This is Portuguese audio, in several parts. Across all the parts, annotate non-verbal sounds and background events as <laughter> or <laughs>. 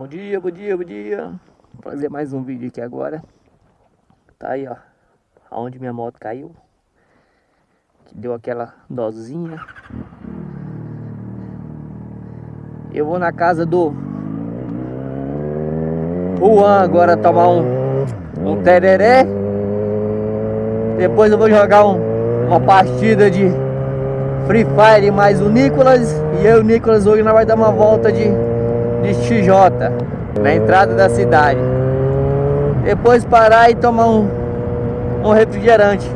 Bom dia, bom dia, bom dia. Vou fazer mais um vídeo aqui agora. Tá aí, ó. Aonde minha moto caiu. Que deu aquela dozinha. Eu vou na casa do Juan agora tomar um, um tereré. Depois eu vou jogar um, uma partida de Free Fire mais o Nicolas. E eu e o Nicolas hoje nós vai dar uma volta de de XJ na entrada da cidade. Depois parar e tomar um, um refrigerante.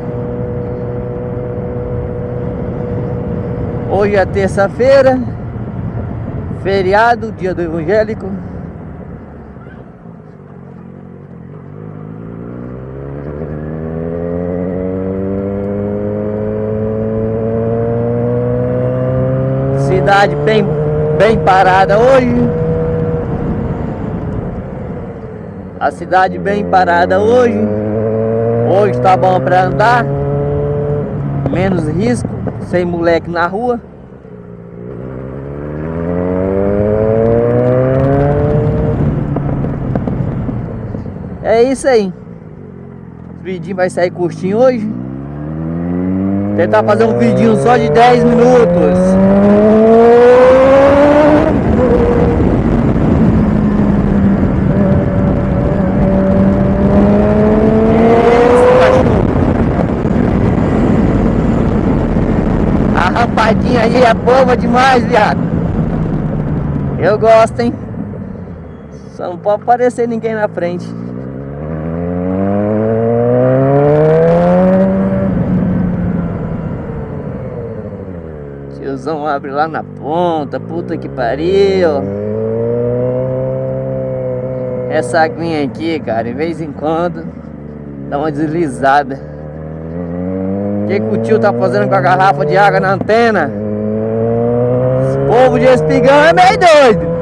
Hoje é terça-feira, feriado, dia do evangélico. Cidade bem, bem parada hoje. A cidade bem parada hoje. Hoje tá bom para andar. Menos risco, sem moleque na rua. É isso aí. O vidinho vai sair curtinho hoje. Tentar fazer um vidinho só de 10 minutos. Aí é boa demais, viado. Eu gosto, hein? Só não pode aparecer ninguém na frente. Tiozão abre lá na ponta, puta que pariu. Essa aguinha aqui, cara, de vez em quando dá uma deslizada. O que, que o tio tá fazendo com a garrafa de água na antena? Esse povo de espigão é meio doido.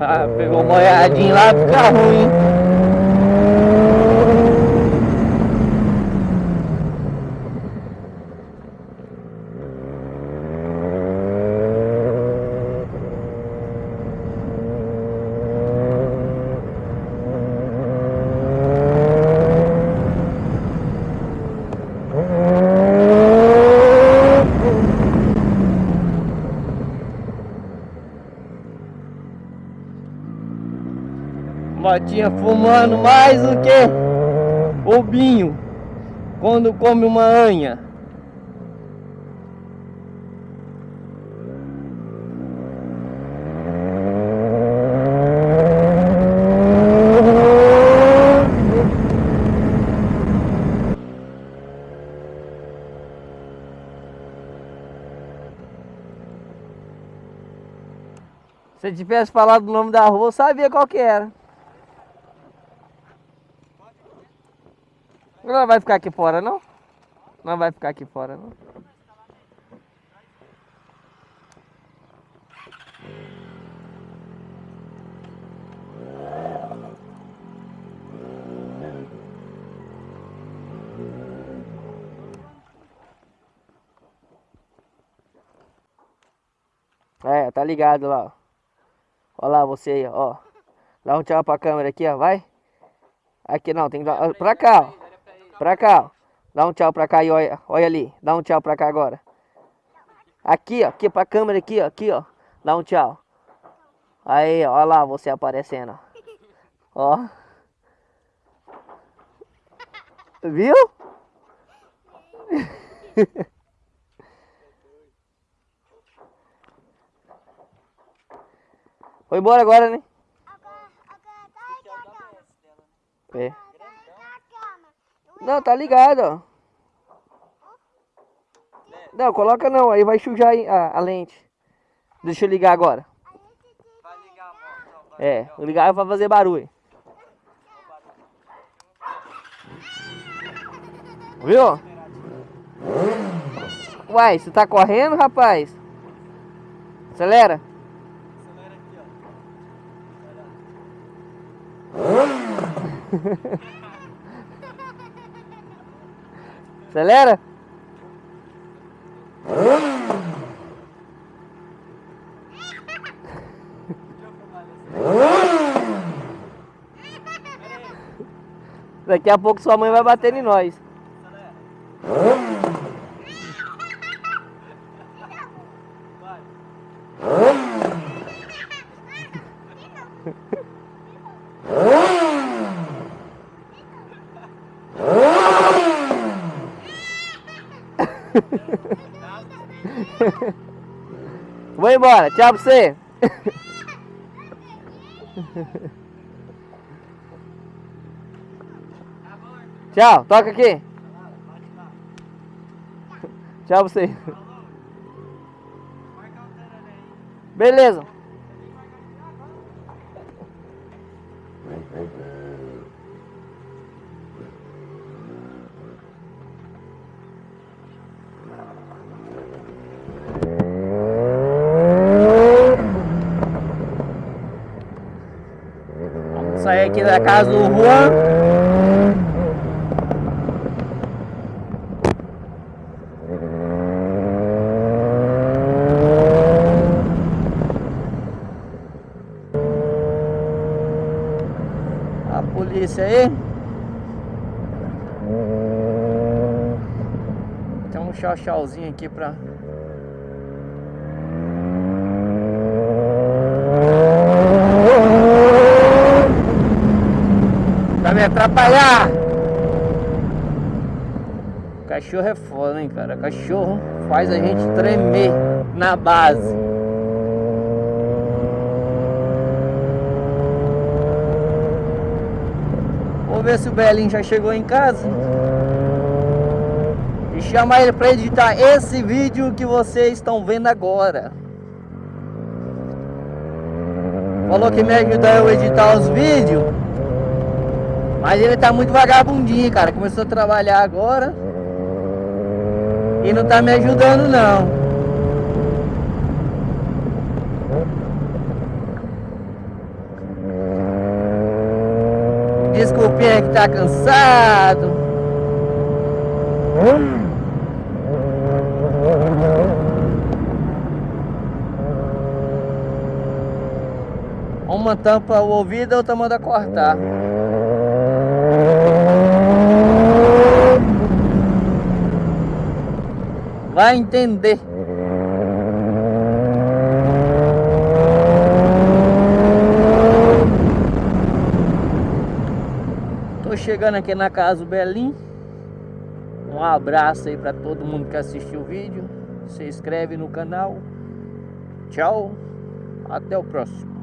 Ah, pegou molhadinho lá, fica ruim. Motinha fumando mais do que o binho quando come uma anha. Se tivesse falado o nome da rua, eu sabia qual que era. Não vai ficar aqui fora, não? Não vai ficar aqui fora, não? É, tá ligado lá, ó. Lá você aí, ó. Dá um tchau pra câmera aqui, ó, vai. Aqui não, tem que dar... Pra cá, ó. Pra cá, ó. Dá um tchau pra cá e olha, olha ali. Dá um tchau pra cá agora. Aqui, ó. Aqui pra câmera aqui, ó. Aqui, ó. Dá um tchau. Aí, ó. Olha lá você aparecendo. Ó. Viu? <laughs> Foi embora agora, né? É. Não, tá ligado, ó. Não, coloca não, aí vai sujar a, a lente. Deixa eu ligar agora. Vai ligar a moto. É, ligar pra fazer barulho. Viu? Uai, você tá correndo, rapaz? Acelera. Acelera aqui, ó. <laughs> Acelera. Daqui a pouco sua mãe vai bater em nós. <laughs> Vou embora, tchau pra você. <laughs> Tchau, toca aqui. <laughs> Tchau pra você. Beleza. Vamos sair aqui da casa do Juan. A polícia aí. Tem um chau-chauzinho aqui pra. Me atrapalhar! Cachorro é foda, hein, cara? Cachorro faz a gente tremer na base. Vou ver se o Belinho já chegou em casa. E chamar ele para editar esse vídeo que vocês estão vendo agora. Falou que me ajuda eu a editar os vídeos. Mas ele tá muito vagabundinho, cara. Começou a trabalhar agora. E não tá me ajudando não. Desculpinha que tá cansado. Uma tampa o ouvido, a outra manda cortar. Vai entender. Tô chegando aqui na casa do Belim. Um abraço aí para todo mundo que assistiu o vídeo. Se inscreve no canal. Tchau. Até o próximo.